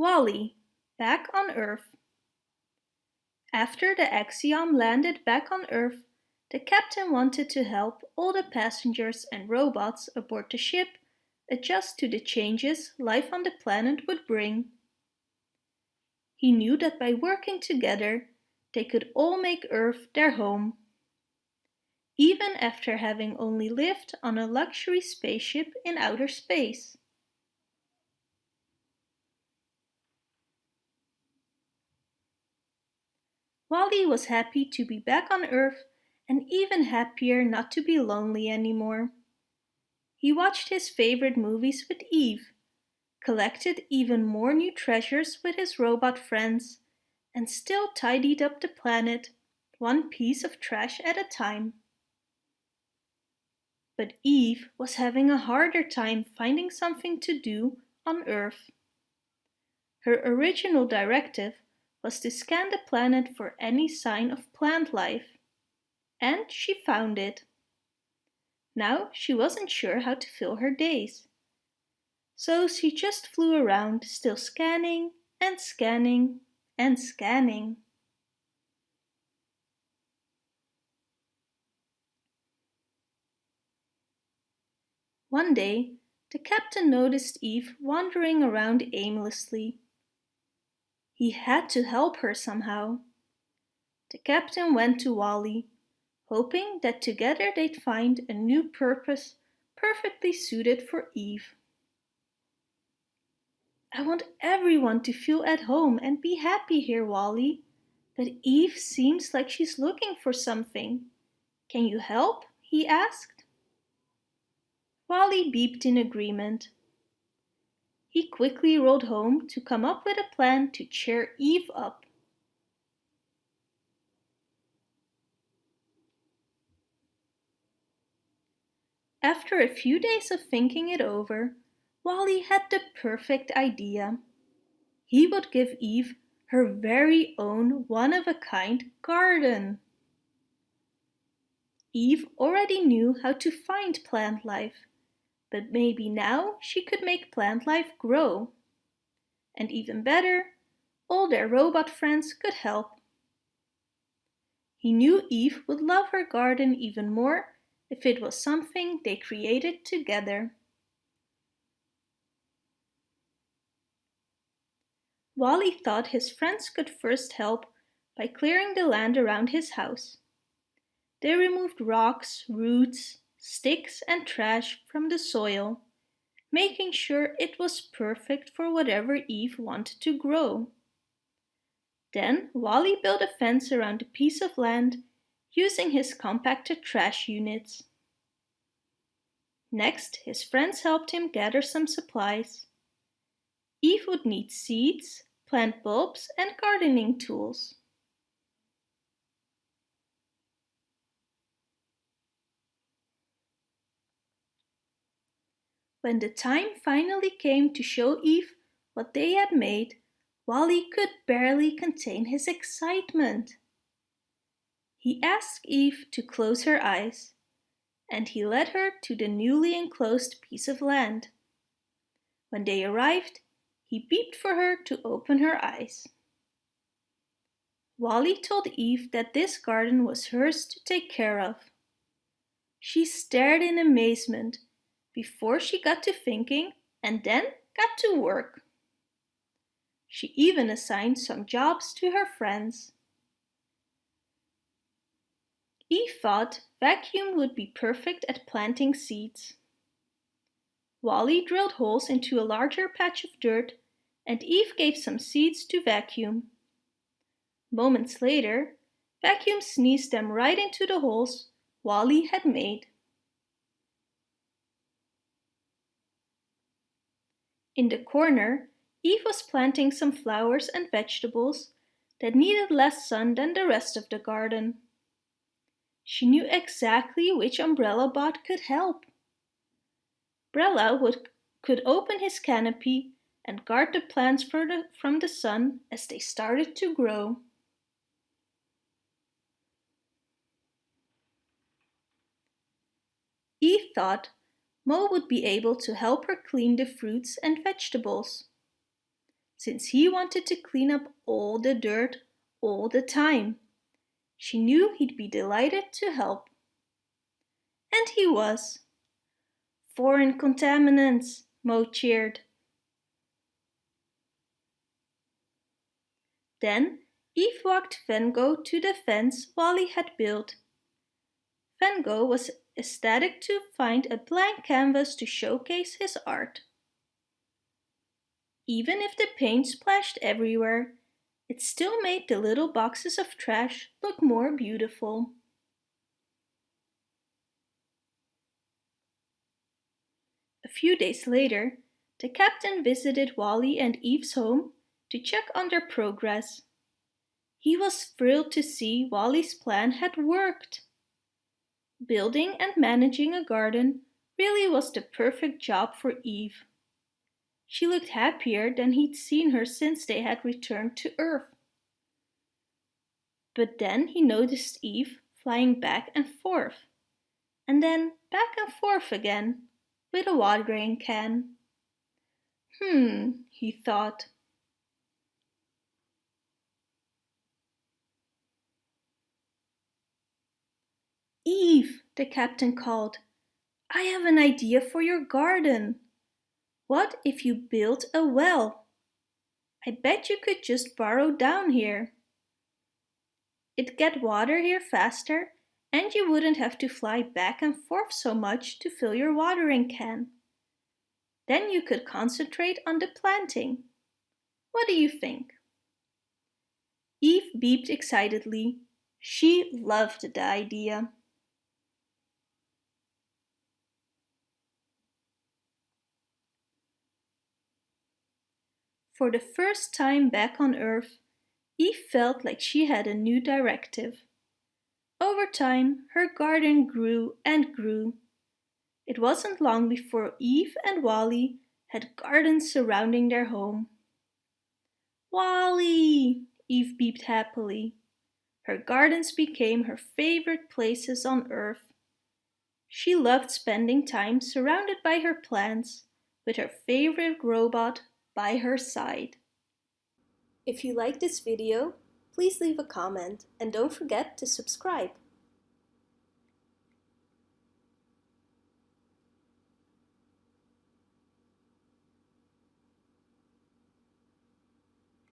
WALL-E, back on Earth. After the Axiom landed back on Earth, the captain wanted to help all the passengers and robots aboard the ship adjust to the changes life on the planet would bring. He knew that by working together, they could all make Earth their home. Even after having only lived on a luxury spaceship in outer space. WALL-E was happy to be back on Earth and even happier not to be lonely anymore. He watched his favorite movies with Eve, collected even more new treasures with his robot friends, and still tidied up the planet, one piece of trash at a time. But Eve was having a harder time finding something to do on Earth. Her original directive was to scan the planet for any sign of plant life. And she found it. Now she wasn't sure how to fill her days. So she just flew around, still scanning and scanning and scanning. One day, the captain noticed Eve wandering around aimlessly he had to help her somehow. The captain went to WALL-E, hoping that together they'd find a new purpose perfectly suited for Eve. I want everyone to feel at home and be happy here, WALL-E. But Eve seems like she's looking for something. Can you help? he asked. Wally beeped in agreement. He quickly rode home to come up with a plan to cheer Eve up. After a few days of thinking it over, WALL-E had the perfect idea. He would give Eve her very own one-of-a-kind garden. Eve already knew how to find plant life but maybe now she could make plant life grow. And even better, all their robot friends could help. He knew Eve would love her garden even more if it was something they created together. WALL-E thought his friends could first help by clearing the land around his house. They removed rocks, roots, sticks and trash from the soil, making sure it was perfect for whatever Eve wanted to grow. Then WALL-E built a fence around the piece of land using his compacted trash units. Next, his friends helped him gather some supplies. Eve would need seeds, plant bulbs and gardening tools. When the time finally came to show Eve what they had made, WALL-E could barely contain his excitement. He asked Eve to close her eyes, and he led her to the newly enclosed piece of land. When they arrived, he beeped for her to open her eyes. WALL-E told Eve that this garden was hers to take care of. She stared in amazement before she got to thinking and then got to work. She even assigned some jobs to her friends. Eve thought vacuum would be perfect at planting seeds. WALL-E drilled holes into a larger patch of dirt and Eve gave some seeds to vacuum. Moments later, Vacuum sneezed them right into the holes WALL-E had made. In the corner, Eve was planting some flowers and vegetables that needed less sun than the rest of the garden. She knew exactly which umbrella bot could help. Brella would, could open his canopy and guard the plants the, from the sun as they started to grow. Eve thought Mo would be able to help her clean the fruits and vegetables. since he wanted to clean up all the dirt all the time. She knew he'd be delighted to help. And he was. Foreign contaminants, Mo cheered. Then Eve walked Van Gogh to the fence WALL-E had built. Van Gogh was ecstatic to find a blank canvas to showcase his art. Even if the paint splashed everywhere, it still made the little boxes of trash look more beautiful. A few days later, the captain visited WALL-E and Eve's home to check on their progress. He was thrilled to see WALL-E's plan had worked. Building and managing a garden really was the perfect job for Eve. She looked happier than he'd seen her since they had returned to Earth. But then he noticed Eve flying back and forth, and then back and forth again, with a watering can. Hmm, he thought. Eve, the captain called, I have an idea for your garden. What if you built a well? I bet you could just burrow down here. It'd get water here faster and you wouldn't have to fly back and forth so much to fill your watering can. Then you could concentrate on the planting. What do you think? Eve beeped excitedly. She loved the idea. For the first time back on Earth, Eve felt like she had a new directive. Over time, her garden grew and grew. It wasn't long before Eve and WALL-E had gardens surrounding their home. WALL-E! Eve beeped happily. Her gardens became her favorite places on Earth. She loved spending time surrounded by her plants with her favorite robot by her side. If you like this video, please leave a comment and don't forget to subscribe.